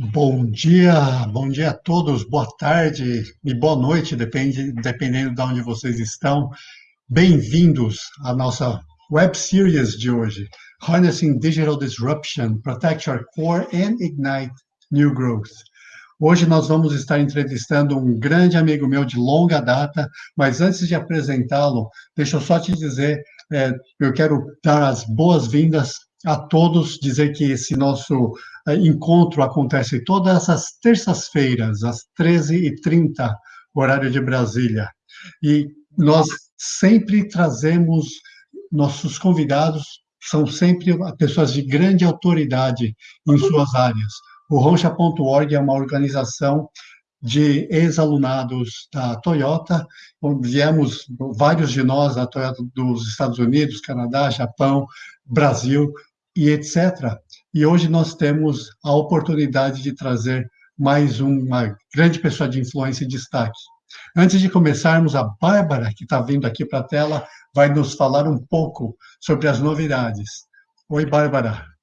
Bom dia, bom dia a todos, boa tarde e boa noite, depende, dependendo de onde vocês estão. Bem-vindos à nossa web series de hoje, Harnessing Digital Disruption, Protect Your Core and Ignite New Growth. Hoje nós vamos estar entrevistando um grande amigo meu de longa data, mas antes de apresentá-lo, deixa eu só te dizer, é, eu quero dar as boas-vindas a todos, dizer que esse nosso é, encontro acontece todas as terças-feiras, às 13h30, horário de Brasília. E nós sempre trazemos nossos convidados, são sempre pessoas de grande autoridade em suas áreas. O Roncha.org é uma organização de ex-alunados da Toyota, viemos vários de nós da Toyota dos Estados Unidos, Canadá, Japão, Brasil, e etc. E hoje nós temos a oportunidade de trazer mais uma grande pessoa de influência e destaque. Antes de começarmos, a Bárbara, que está vindo aqui para a tela, vai nos falar um pouco sobre as novidades. Oi, Bárbara.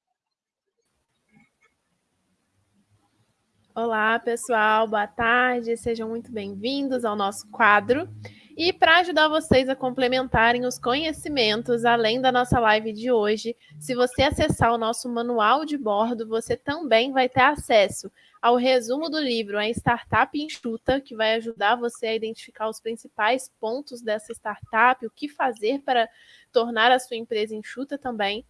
Olá, pessoal, boa tarde, sejam muito bem-vindos ao nosso quadro. E para ajudar vocês a complementarem os conhecimentos, além da nossa live de hoje, se você acessar o nosso manual de bordo, você também vai ter acesso ao resumo do livro A Startup Enxuta, que vai ajudar você a identificar os principais pontos dessa startup, o que fazer para tornar a sua empresa enxuta também.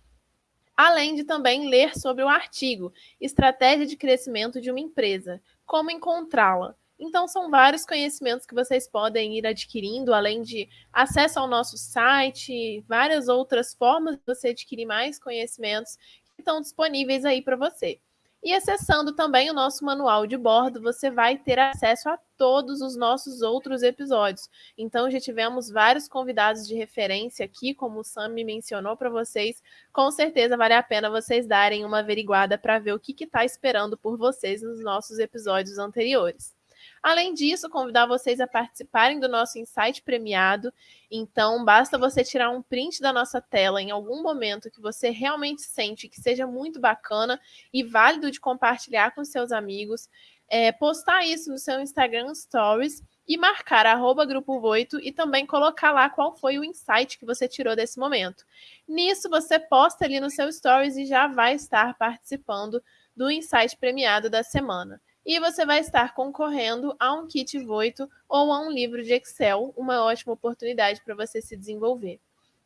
Além de também ler sobre o artigo Estratégia de Crescimento de uma Empresa, como encontrá-la então, são vários conhecimentos que vocês podem ir adquirindo, além de acesso ao nosso site, várias outras formas de você adquirir mais conhecimentos que estão disponíveis aí para você. E acessando também o nosso manual de bordo, você vai ter acesso a todos os nossos outros episódios. Então, já tivemos vários convidados de referência aqui, como o Sam me mencionou para vocês. Com certeza vale a pena vocês darem uma averiguada para ver o que está esperando por vocês nos nossos episódios anteriores. Além disso, convidar vocês a participarem do nosso insight premiado. Então, basta você tirar um print da nossa tela em algum momento que você realmente sente que seja muito bacana e válido de compartilhar com seus amigos. É, postar isso no seu Instagram Stories e marcar arroba Grupo Voito e também colocar lá qual foi o insight que você tirou desse momento. Nisso, você posta ali no seu Stories e já vai estar participando do insight premiado da semana e você vai estar concorrendo a um kit Voito ou a um livro de Excel, uma ótima oportunidade para você se desenvolver.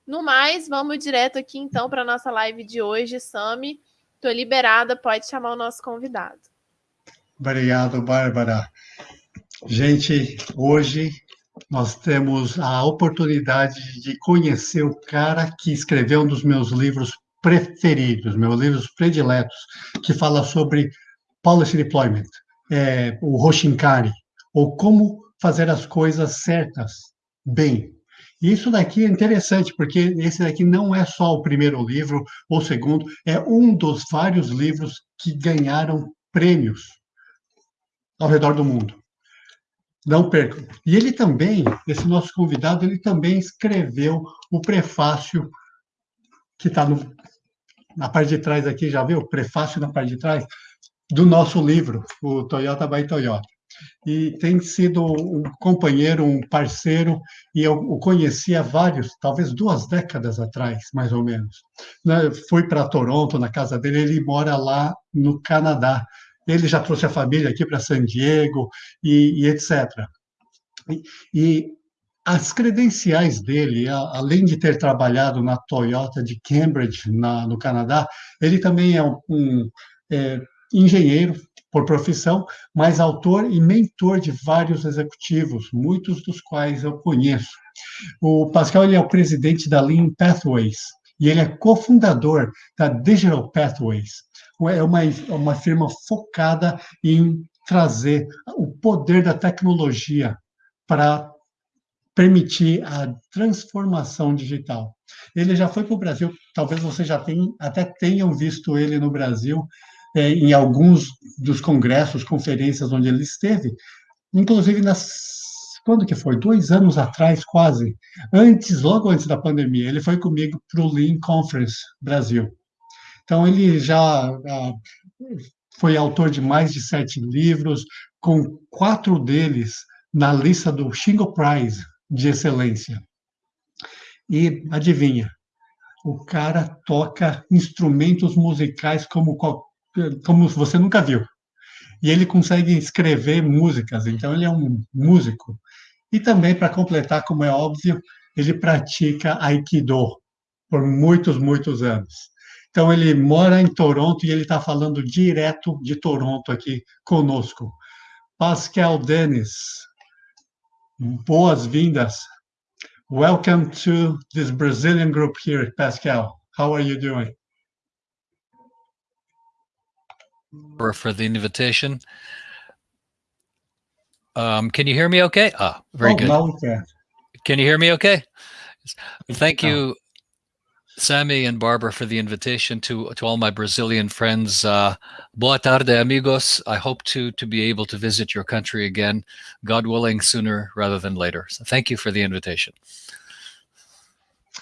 No mais, vamos direto aqui então para a nossa live de hoje. Sami, estou liberada, pode chamar o nosso convidado. Obrigado, Bárbara. Gente, hoje nós temos a oportunidade de conhecer o cara que escreveu um dos meus livros preferidos, meus livros prediletos, que fala sobre policy deployment, é, o Roshinkari, ou como fazer as coisas certas, bem. E isso daqui é interessante, porque esse daqui não é só o primeiro livro, ou o segundo, é um dos vários livros que ganharam prêmios ao redor do mundo. Não percam. E ele também, esse nosso convidado, ele também escreveu o prefácio que está na parte de trás aqui, já viu? Prefácio na parte de trás, do nosso livro, o Toyota by Toyota. E tem sido um companheiro, um parceiro, e eu o conheci há vários, talvez duas décadas atrás, mais ou menos. Né, fui para Toronto, na casa dele, ele mora lá no Canadá. Ele já trouxe a família aqui para San Diego e, e etc. E, e as credenciais dele, além de ter trabalhado na Toyota de Cambridge, na, no Canadá, ele também é um, um é, engenheiro por profissão, mas autor e mentor de vários executivos, muitos dos quais eu conheço. O Pascal ele é o presidente da Lean Pathways e ele é cofundador da Digital Pathways. É uma, uma firma focada em trazer o poder da tecnologia para permitir a transformação digital. Ele já foi para o Brasil, talvez você já tenha, até tenham visto ele no Brasil, é, em alguns dos congressos, conferências onde ele esteve, inclusive nas quando que foi? Dois anos atrás, quase, antes, logo antes da pandemia, ele foi comigo para o Lean Conference Brasil. Então ele já foi autor de mais de sete livros, com quatro deles na lista do Shingo Prize de excelência. E adivinha, o cara toca instrumentos musicais como, como você nunca viu. E ele consegue escrever músicas, então ele é um músico. E também, para completar, como é óbvio, ele pratica Aikido por muitos, muitos anos. Então, ele mora em Toronto e ele está falando direto de Toronto aqui conosco. Pascal Dennis, boas-vindas. Welcome to this Brazilian group here, Pascal. How are you doing? For the invitation. Um, can you hear me okay? Ah, very oh, good. Now we can. Can you hear me okay? Thank you, Sammy and Barbara, for the invitation to to all my Brazilian friends. Uh, boa tarde, amigos. I hope to to be able to visit your country again, God willing, sooner rather than later. So thank you for the invitation.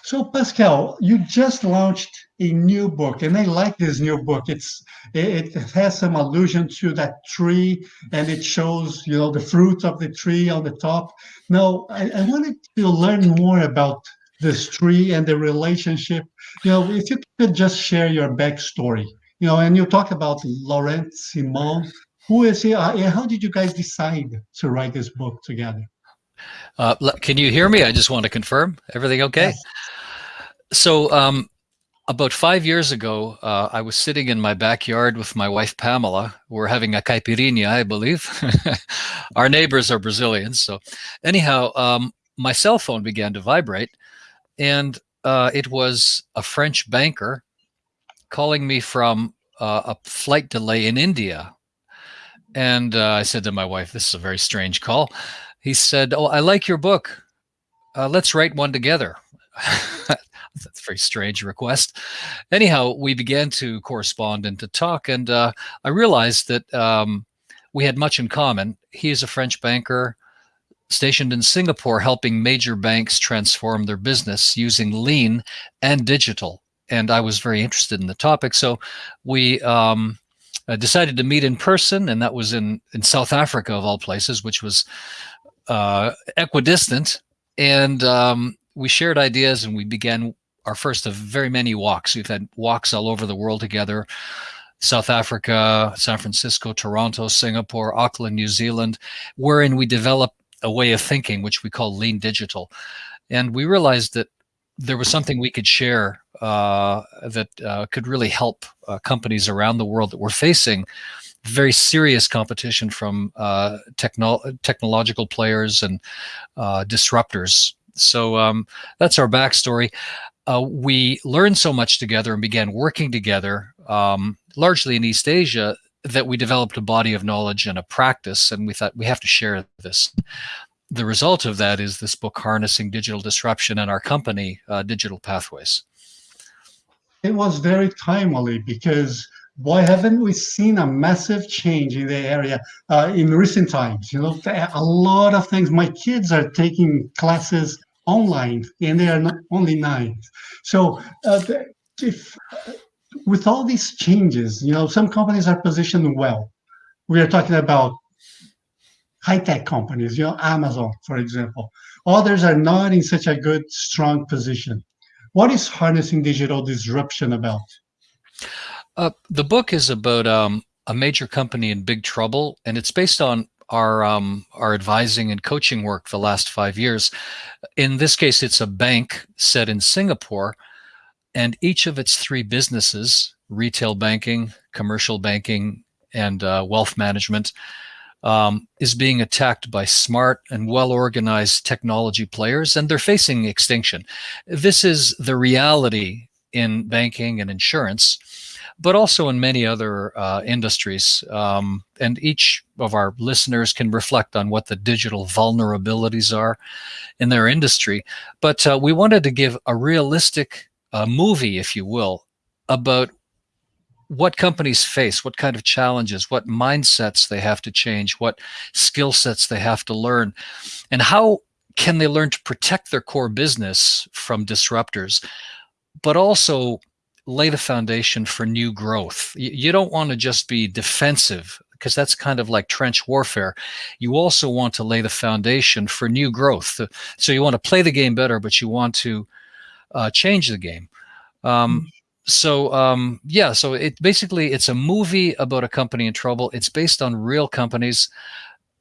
So Pascal, you just launched a new book, and I like this new book. It's it, it has some allusion to that tree, and it shows you know the fruit of the tree on the top. Now, I, I wanted to learn more about this tree and the relationship. You know, if you could just share your backstory. You know, and you talk about Laurent Simon. Who is he? Uh, how did you guys decide to write this book together? Uh, can you hear me? I just want to confirm. Everything okay? Yes. So, um, about five years ago, uh, I was sitting in my backyard with my wife Pamela. We're having a caipirinha, I believe. Our neighbors are Brazilians, so anyhow, um, my cell phone began to vibrate, and uh, it was a French banker calling me from uh, a flight delay in India. And uh, I said to my wife, "This is a very strange call." He said, "Oh, I like your book. Uh, let's write one together." That's a very strange request. Anyhow, we began to correspond and to talk, and uh, I realized that um, we had much in common. He is a French banker stationed in Singapore, helping major banks transform their business using lean and digital. And I was very interested in the topic, so we um, uh, decided to meet in person, and that was in in South Africa of all places, which was uh, equidistant. And um, we shared ideas, and we began our first of very many walks. We've had walks all over the world together. South Africa, San Francisco, Toronto, Singapore, Auckland, New Zealand, wherein we develop a way of thinking, which we call lean digital. And we realized that there was something we could share uh, that uh, could really help uh, companies around the world that were facing very serious competition from uh, techno technological players and uh, disruptors. So um, that's our backstory uh, we learned so much together and began working together, um, largely in East Asia, that we developed a body of knowledge and a practice, and we thought we have to share this. The result of that is this book, Harnessing Digital Disruption, and our company, uh, Digital Pathways. It was very timely because why haven't we seen a massive change in the area uh, in recent times? You know, a lot of things. My kids are taking classes online, and they are not only nine. So uh, if with all these changes, you know, some companies are positioned well. We are talking about high-tech companies, you know, Amazon, for example. Others are not in such a good, strong position. What is harnessing digital disruption about? Uh, the book is about um, a major company in big trouble, and it's based on our um, our advising and coaching work the last five years. In this case, it's a bank set in Singapore, and each of its three businesses, retail banking, commercial banking, and uh, wealth management, um, is being attacked by smart and well-organized technology players, and they're facing extinction. This is the reality in banking and insurance but also in many other uh, industries. Um, and each of our listeners can reflect on what the digital vulnerabilities are in their industry. But uh, we wanted to give a realistic uh, movie, if you will, about what companies face, what kind of challenges, what mindsets they have to change, what skill sets they have to learn, and how can they learn to protect their core business from disruptors, but also lay the foundation for new growth. You, don't want to just be defensive because that's kind of like trench warfare. You also want to lay the foundation for new growth. So you want to play the game better, but you want to uh, change the game. Um, mm-hmm. so um, yeah, so it basically it's a movie about a company in trouble. It's based on real companies.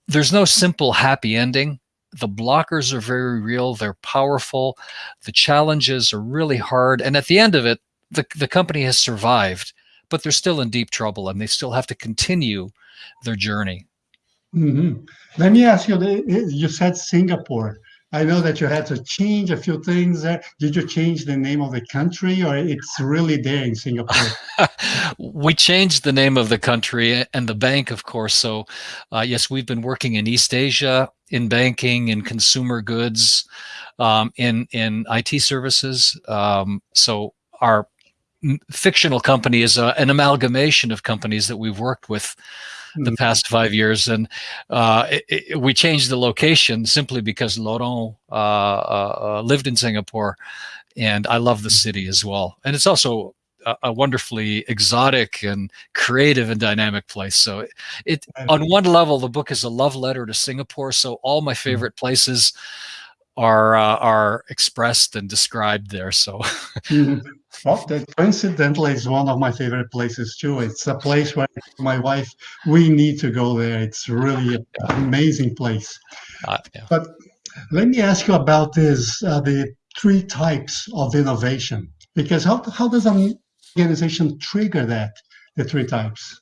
There's no simple happy ending. The blockers are very real. They're powerful. The challenges are really hard. And at the end of it, the, the company has survived, but they're still in deep trouble and they still have to continue their journey. Mm -hmm. Let me ask you, you said Singapore. I know that you had to change a few things. Did you change the name of the country or it's really there in Singapore? we changed the name of the country and the bank, of course. So, uh, yes, we've been working in East Asia, in banking, in consumer goods, um, in, in IT services. Um, so, our fictional company is a, an amalgamation of companies that we've worked with the mm-hmm. past five years, and uh, it, it, we changed the location simply because Laurent uh, uh, uh, lived in Singapore, and I love the mm-hmm. city as well. And it's also a, a wonderfully exotic and creative and dynamic place. So it, it on one level, the book is a love letter to Singapore. So all my mm-hmm. favorite places are uh, are expressed and described there. So. Well, that coincidentally is one of my favorite places too. It's a place where my wife, we need to go there. It's really an amazing place. Uh, yeah. But let me ask you about this, uh, the three types of innovation, because how, how does an organization trigger that, the three types?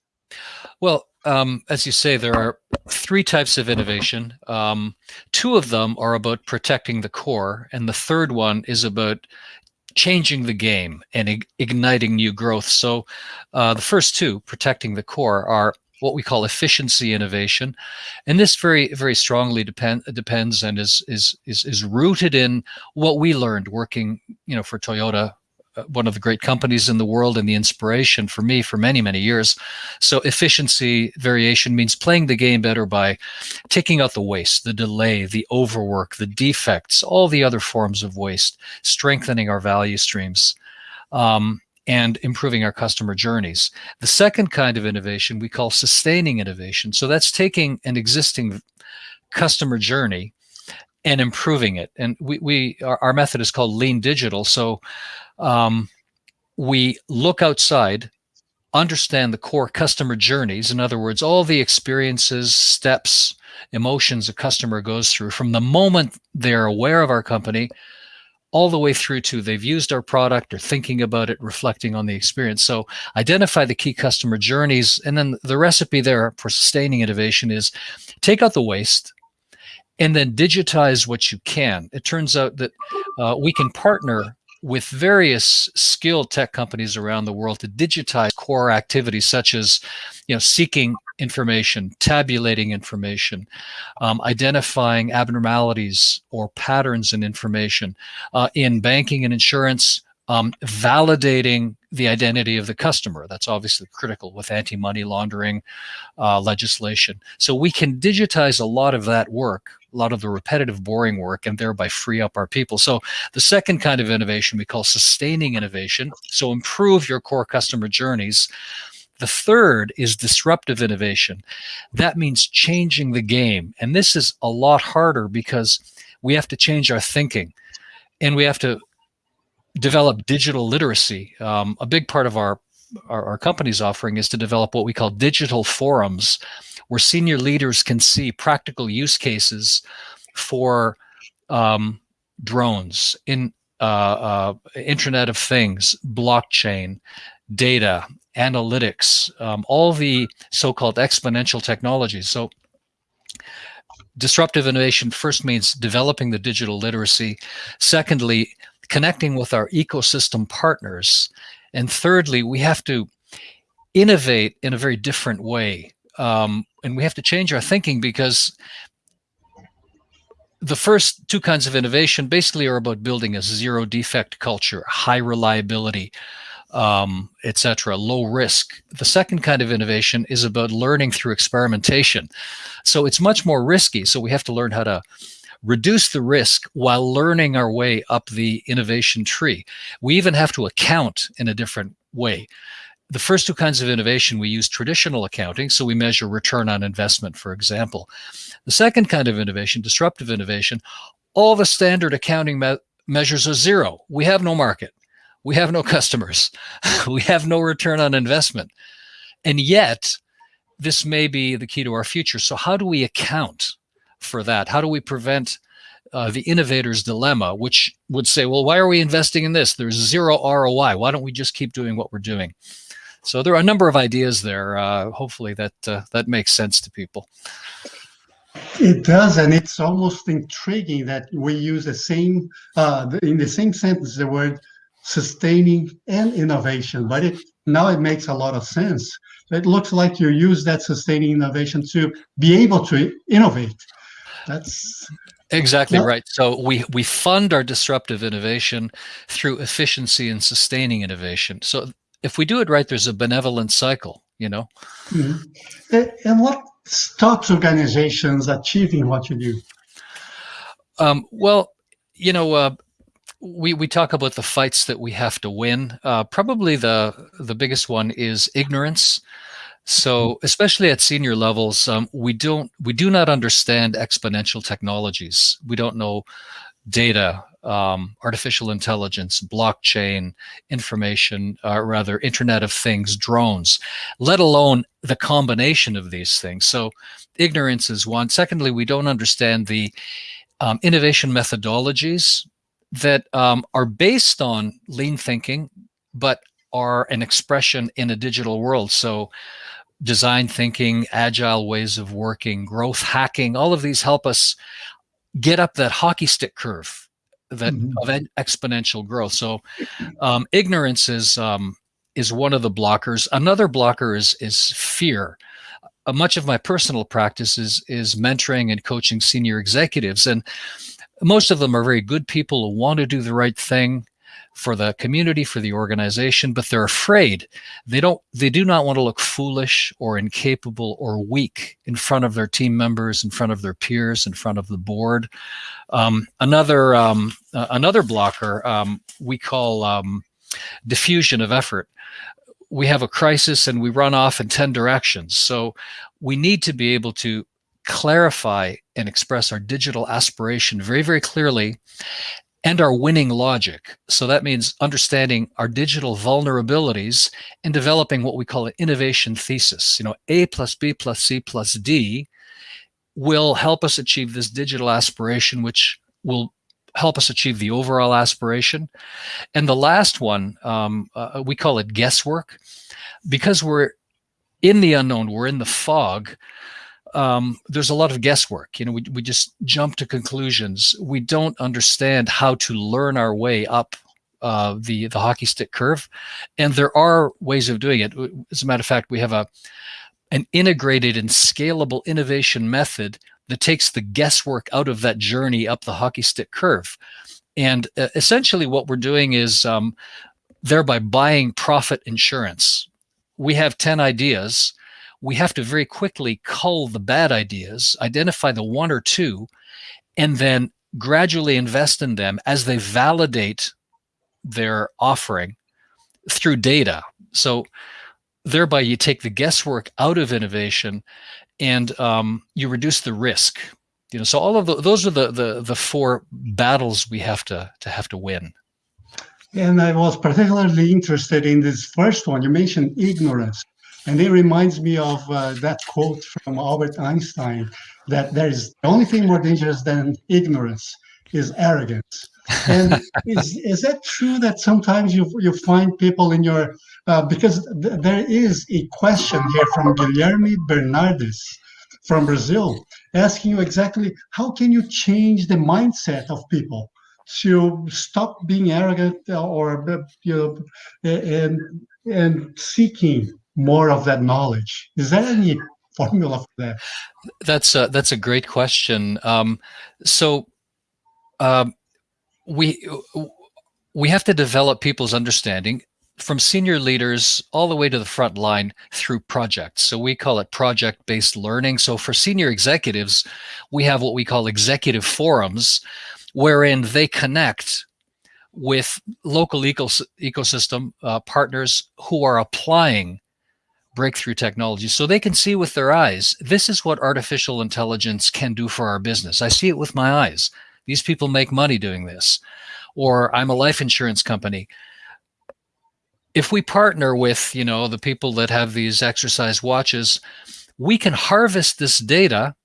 Well, um, as you say, there are three types of innovation. Um, two of them are about protecting the core, and the third one is about changing the game and igniting new growth. So uh, the first two, protecting the core, are what we call efficiency innovation, and this very very strongly depend depends and is is is is rooted in what we learned working you know for Toyota one of the great companies in the world and the inspiration for me for many, many years. So efficiency variation means playing the game better by taking out the waste, the delay, the overwork, the defects, all the other forms of waste, strengthening our value streams. Um, and improving our customer journeys. The second kind of innovation we call sustaining innovation. So that's taking an existing customer journey and improving it. And we, we our, our method is called lean digital. So um, we look outside, understand the core customer journeys. In other words, all the experiences, steps, emotions a customer goes through from the moment they're aware of our company all the way through to they've used our product or thinking about it, reflecting on the experience. So identify the key customer journeys. And then the recipe there for sustaining innovation is take out the waste, and then digitize what you can. It turns out that uh, we can partner with various skilled tech companies around the world to digitize core activities such as you know seeking information tabulating information um, identifying abnormalities or patterns in information uh, in banking and insurance um, validating the identity of the customer. That's obviously critical with anti-money laundering uh, legislation. So we can digitize a lot of that work, a lot of the repetitive, boring work, and thereby free up our people. So the second kind of innovation we call sustaining innovation. So improve your core customer journeys. The third is disruptive innovation. That means changing the game. And this is a lot harder because we have to change our thinking and we have to develop digital literacy. Um, a big part of our, our, our company's offering is to develop what we call digital forums, where senior leaders can see practical use cases for um, drones in uh, uh, Internet of Things, blockchain, data, analytics, um, all the so-called exponential technologies. So disruptive innovation first means developing the digital literacy. Secondly, connecting with our ecosystem partners. And thirdly, we have to innovate in a very different way. Um, and we have to change our thinking because the first two kinds of innovation basically are about building a zero defect culture, high reliability, um, etc., low risk. The second kind of innovation is about learning through experimentation. So it's much more risky. So we have to learn how to reduce the risk while learning our way up the innovation tree. We even have to account in a different way. The first two kinds of innovation, we use traditional accounting, so we measure return on investment, for example. The second kind of innovation, disruptive innovation, all the standard accounting me measures are zero. We have no market. We have no customers. we have no return on investment. And yet, this may be the key to our future. So how do we account for that? How do we prevent uh, the innovator's dilemma, which would say, well, why are we investing in this? There's zero ROI. Why don't we just keep doing what we're doing? So there are a number of ideas there. Uh, hopefully that uh, that makes sense to people. It does, and it's almost intriguing that we use the same uh, in the same sentence the word sustaining and innovation, but it now it makes a lot of sense. It looks like you use that sustaining innovation to be able to innovate. That's exactly right. So we we fund our disruptive innovation through efficiency and sustaining innovation. So if we do it right, there's a benevolent cycle. You know. Mm -hmm. And what stops organizations achieving what you do? Um, well, you know, uh, we we talk about the fights that we have to win. Uh, probably the the biggest one is ignorance. So mm-hmm. especially at senior levels, um, we don't we do not understand exponential technologies. We don't know data, um, artificial intelligence, blockchain, information, uh, rather Internet of Things, drones, let alone the combination of these things. So ignorance is one. Secondly, we don't understand the um, innovation methodologies that um, are based on lean thinking, but are an expression in a digital world. So design thinking, agile ways of working, growth hacking, all of these help us get up that hockey stick curve that mm -hmm. of exponential growth. So um, ignorance is um, is one of the blockers. Another blocker is is fear. Uh, much of my personal practice is is mentoring and coaching senior executives, and most of them are very good people who want to do the right thing for the community, for the organization, but they're afraid. They don't, they do not want to look foolish or incapable or weak in front of their team members, in front of their peers, in front of the board. Um, another, um, uh, another blocker um, we call um, diffusion of effort. We have a crisis and we run off in 10 directions. So we need to be able to clarify and express our digital aspiration very, very clearly and our winning logic. So that means understanding our digital vulnerabilities and developing what we call an innovation thesis. You know, A plus B plus C plus D will help us achieve this digital aspiration, which will help us achieve the overall aspiration. And the last one, um, uh, we call it guesswork. Because we're in the unknown, we're in the fog, um, there's a lot of guesswork. You know, we, we just jump to conclusions. We don't understand how to learn our way up uh, the the hockey stick curve, and there are ways of doing it. As a matter of fact, we have a an integrated and scalable innovation method that takes the guesswork out of that journey up the hockey stick curve. And uh, essentially, what we're doing is um, thereby buying profit insurance. We have 10 ideas we have to very quickly cull the bad ideas, identify the one or two, and then gradually invest in them as they validate their offering through data. So thereby you take the guesswork out of innovation and um, you reduce the risk. You know, so all of the, those are the, the, the four battles we have to, to have to win. And I was particularly interested in this first one. You mentioned ignorance. And it reminds me of uh, that quote from Albert Einstein that there is the only thing more dangerous than ignorance is arrogance. And is, is that true that sometimes you, you find people in your, uh, because th there is a question here from Guilherme Bernardes from Brazil, asking you exactly how can you change the mindset of people to stop being arrogant or you know, and and seeking more of that knowledge? Is there any formula for that? That's a, that's a great question. Um, so um, we we have to develop people's understanding. from senior leaders all the way to the front line through projects. So we call it project based learning. So for senior executives, we have what we call executive forums wherein they connect with local ecos ecosystem uh, partners who are applying breakthrough technology so they can see with their eyes this is what artificial intelligence can do for our business. I see it with my eyes. These people make money doing this. Or i'm a life insurance company. If we partner with you know the people that have these exercise watches we can harvest this data.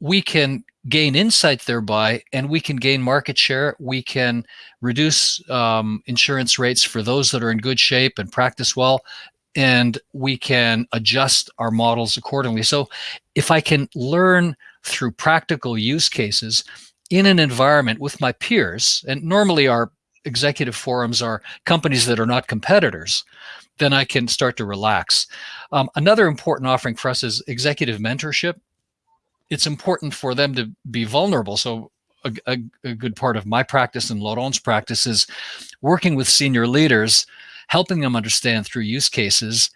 We can gain insight thereby and we can gain market share. We can reduce um, insurance rates for those that are in good shape and practice well and we can adjust our models accordingly. So if i can learn through practical use cases in an environment with my peers and normally our executive forums are companies that are not competitors then i can start to relax. Um, another important offering for us is executive mentorship. It's important for them to be vulnerable. So a, a, a, good part of my practice and Laurent's practice is working with senior leaders, helping them understand through use cases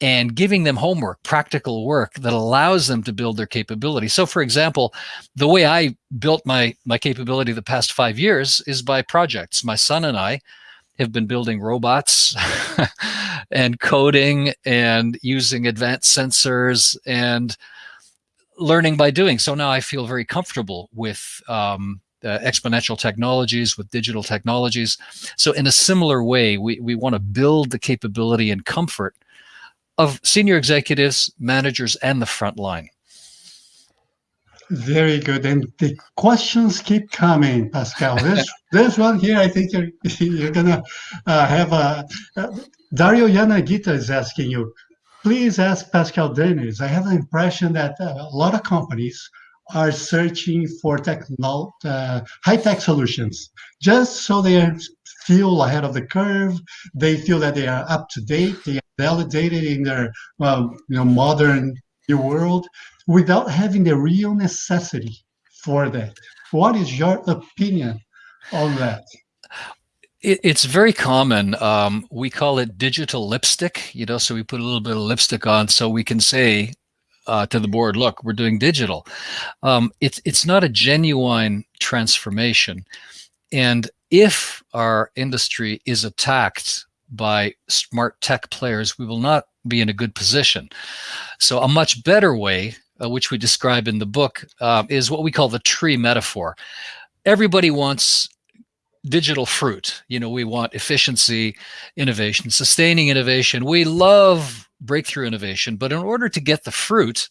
and giving them homework, practical work that allows them to build their capability. So for example, the way I built my, my capability the past five years is by projects. My son and I have been building robots and coding and using advanced sensors and learning by doing. So now I feel very comfortable with um, uh, exponential technologies, with digital technologies. So in a similar way, we, we want to build the capability and comfort of senior executives, managers, and the front line. Very good. And the questions keep coming, Pascal. There's, there's one here. I think you're, you're going to uh, have a. Uh, Dario Yanagita is asking you please ask Pascal Dennis. I have the impression that uh, a lot of companies are searching for uh, high-tech solutions just so they feel ahead of the curve. They feel that they are up to date. They are validated in their you know, modern new world without having the real necessity for that. What is your opinion on that? It, it's very common. Um, we call it digital lipstick, you know, so we put a little bit of lipstick on so we can say uh, to the board, look, we're doing digital. Um, it's, it's not a genuine transformation. And if our industry is attacked by smart tech players, we will not be in a good position. So a much better way, uh, which we describe in the book, uh, is what we call the tree metaphor. Everybody wants digital fruit. You know, we want efficiency, innovation, sustaining innovation. We love breakthrough innovation, but in order to get the fruit,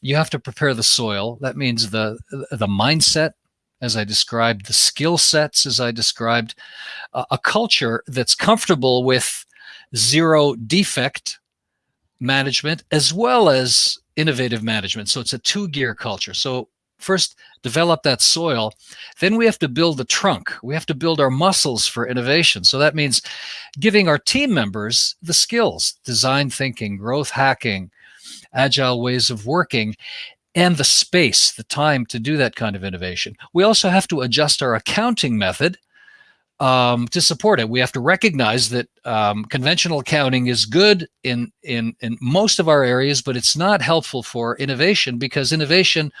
you have to prepare the soil. That means the the mindset, as I described, the skill sets, as I described, a culture that's comfortable with zero defect management as well as innovative management. So it's a two gear culture. So first develop that soil. Then we have to build the trunk. We have to build our muscles for innovation. So that means giving our team members the skills, design thinking, growth hacking, agile ways of working, and the space, the time to do that kind of innovation. We also have to adjust our accounting method um, to support it. We have to recognize that um, conventional accounting is good in, in, in most of our areas, but it's not helpful for innovation because innovation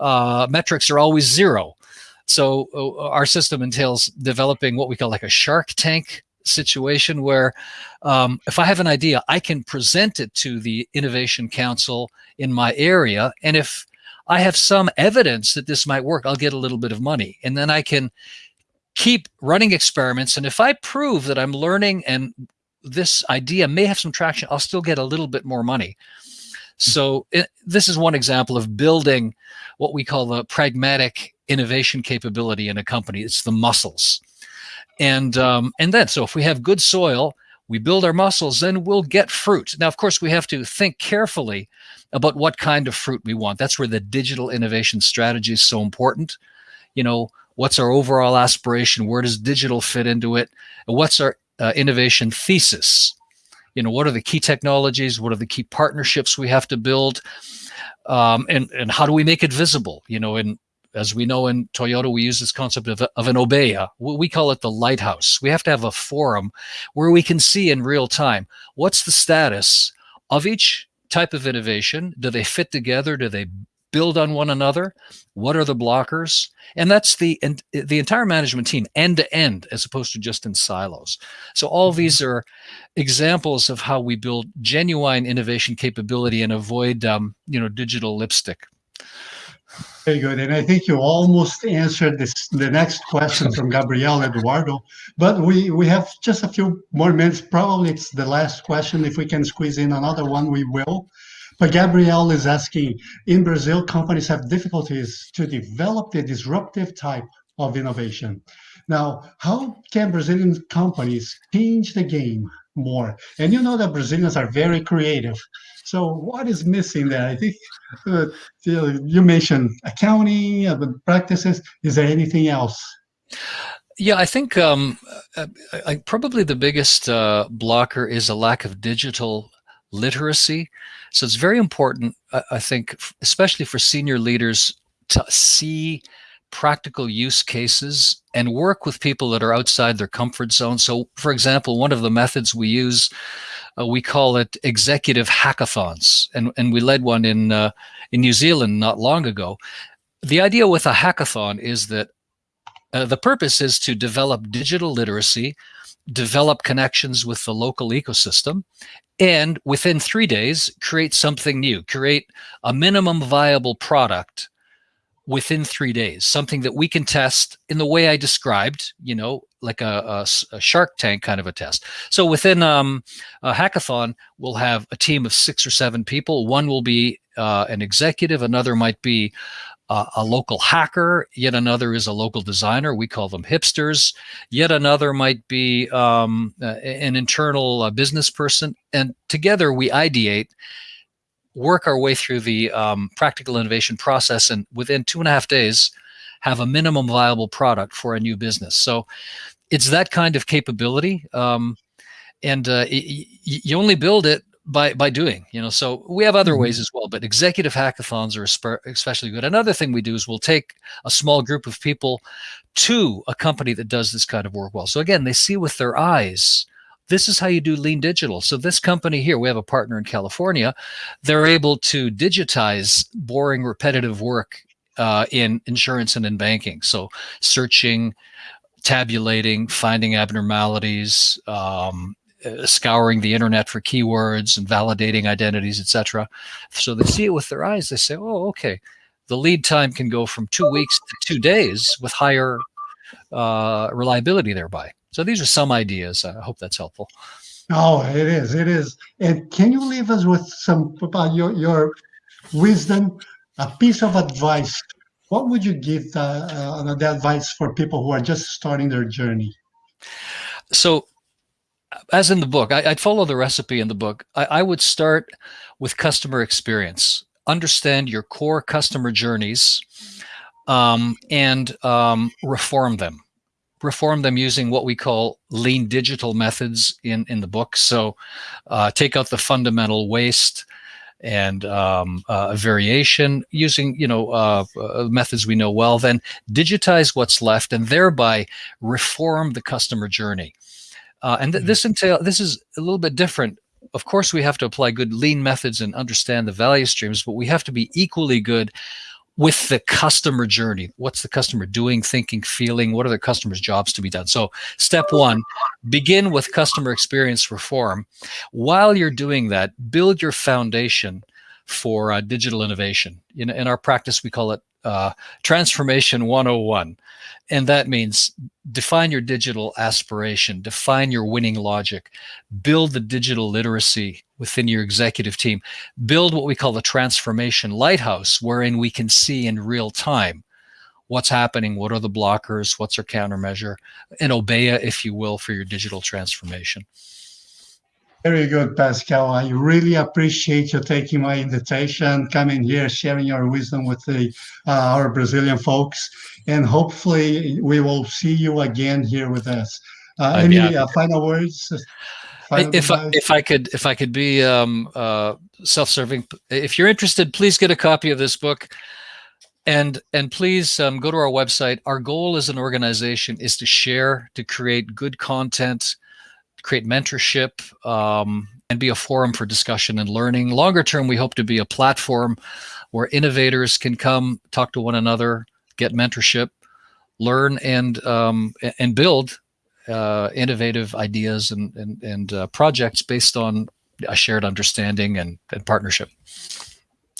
uh, metrics are always zero. So uh, our system entails developing what we call like a shark tank situation where um, if I have an idea, I can present it to the innovation council in my area. And if I have some evidence that this might work, I'll get a little bit of money. And then I can keep running experiments. And if I prove that I'm learning and this idea may have some traction, I'll still get a little bit more money. So it, this is one example of building what we call the pragmatic innovation capability in a company. It's the muscles. And, um, and then, so if we have good soil, we build our muscles, then we'll get fruit. Now, of course, we have to think carefully about what kind of fruit we want. That's where the digital innovation strategy is so important. You know, what's our overall aspiration? Where does digital fit into it? What's our uh, innovation thesis? You know, what are the key technologies? What are the key partnerships we have to build? Um, and, and how do we make it visible? You know, and as we know in Toyota, we use this concept of, of an obeya. We call it the lighthouse. We have to have a forum where we can see in real time what's the status of each type of innovation. Do they fit together? Do they build on one another? What are the blockers? And that's the and the entire management team, end to end, as opposed to just in silos. So all mm-hmm. these are examples of how we build genuine innovation capability and avoid, um, you know, digital lipstick. Very good. And I think you almost answered this the next question from Gabriel Eduardo. But we, we have just a few more minutes. Probably it's the last question. If we can squeeze in another one, we will. But Gabriel is asking, in Brazil, companies have difficulties to develop the disruptive type of innovation. Now, how can Brazilian companies change the game more? And you know that Brazilians are very creative. So what is missing there? I think uh, you mentioned accounting, uh, practices. Is there anything else? Yeah, I think um, I, uh, I, probably the biggest uh, blocker is a lack of digital literacy. So it's very important, I, think, especially for senior leaders to see practical use cases and work with people that are outside their comfort zone. So, for example, one of the methods we use, uh, we call it executive hackathons, and and we led one in uh, in New Zealand not long ago. The idea with a hackathon is that uh, the purpose is to develop digital literacy, develop connections with the local ecosystem, and within three days create something new, create a minimum viable product within three days, something that we can test in the way I described, you know, like a, a, a Shark Tank kind of a test. So within um, a hackathon, we'll have a team of six or seven people. One will be uh, an executive, another might be uh, a local hacker, yet another is a local designer. We call them hipsters. Yet another might be um, uh, an internal uh, business person. And together we ideate work our way through the um, practical innovation process and within two and a half days have a minimum viable product for a new business. So it's that kind of capability. Um, and uh, you only build it by by doing you know so we have other ways as well but executive hackathons are especially good another thing we do is we'll take a small group of people to a company that does this kind of work well so again they see with their eyes this is how you do lean digital. So this company here, we have a partner in California, they're able to digitize boring, repetitive work uh, in insurance and in banking. So searching, tabulating, finding abnormalities, um, uh, scouring the internet for keywords and validating identities, etc. So they see it with their eyes. They say, "Oh, okay." The lead time can go from two weeks to two days with higher uh, reliability thereby. So these are some ideas. I hope that's helpful. Oh, it is. It is. And can you leave us with some about your your wisdom, a piece of advice? What would you give the, uh, the advice for people who are just starting their journey? So, as in the book, I, would follow the recipe in the book. I, I would start with customer experience. Understand your core customer journeys um, and um, reform them reform them using what we call lean digital methods in, in the book. So uh, take out the fundamental waste and um, uh, variation using, you know, uh, uh, methods we know well, then digitize what's left and thereby reform the customer journey. Uh, and th mm-hmm. this entail this is a little bit different. Of course, we have to apply good lean methods and understand the value streams, but we have to be equally good with the customer journey. What's the customer doing, thinking, feeling? What are the customer's jobs to be done? So step one, begin with customer experience reform. While you're doing that, build your foundation for uh, digital innovation. In, in our practice, we call it uh, Transformation 101. And that means define your digital aspiration, define your winning logic, build the digital literacy within your executive team, build what we call the transformation lighthouse, wherein we can see in real time what's happening, what are the blockers, what's our countermeasure, an obeya, if you will, for your digital transformation. Very good, Pascal. I really appreciate you taking my invitation, coming here, sharing your wisdom with the uh, our Brazilian folks, and hopefully we will see you again here with us. Uh, any uh, final words? Final if I, if I could if I could be um, uh, self-serving, if you're interested, please get a copy of this book. and and please um, go to our website. Our goal as an organization is to share, to create good content, create mentorship, um, and be a forum for discussion and learning. Longer term, we hope to be a platform where innovators can come talk to one another, get mentorship, learn, and um, and build uh, innovative ideas and and, and uh, projects based on a shared understanding and, and partnership.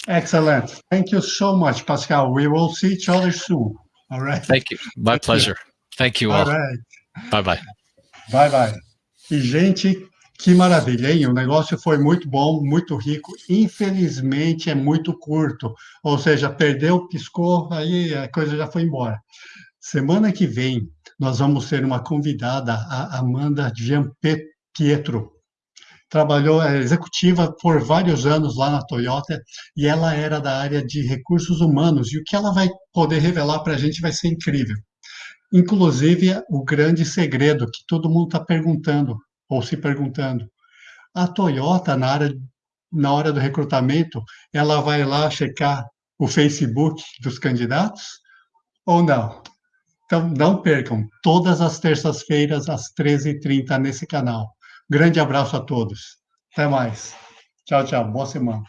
Excellent. Thank you so much, Pascal. We will see each other soon. All right. Thank you. My Thank pleasure. You. Thank you all. All right. Bye bye. Bye bye. E gente, que maravilha, hein? O negócio foi muito bom, muito rico. Infelizmente é muito curto. Ou seja, perdeu, piscou, aí a coisa já foi embora. Semana que vem nós vamos ter uma convidada, a Amanda Jean Pietro trabalhou é, executiva por vários anos lá na Toyota e ela era da área de recursos humanos. E o que ela vai poder revelar para a gente vai ser incrível. Inclusive, o grande segredo que todo mundo está perguntando, ou se perguntando. A Toyota, na, área, na hora do recrutamento, ela vai lá checar o Facebook dos candidatos ou não? Então, não percam, todas as terças-feiras, às 13h30, nesse canal. Grande abraço a todos. Até mais. Tchau, tchau. Boa semana.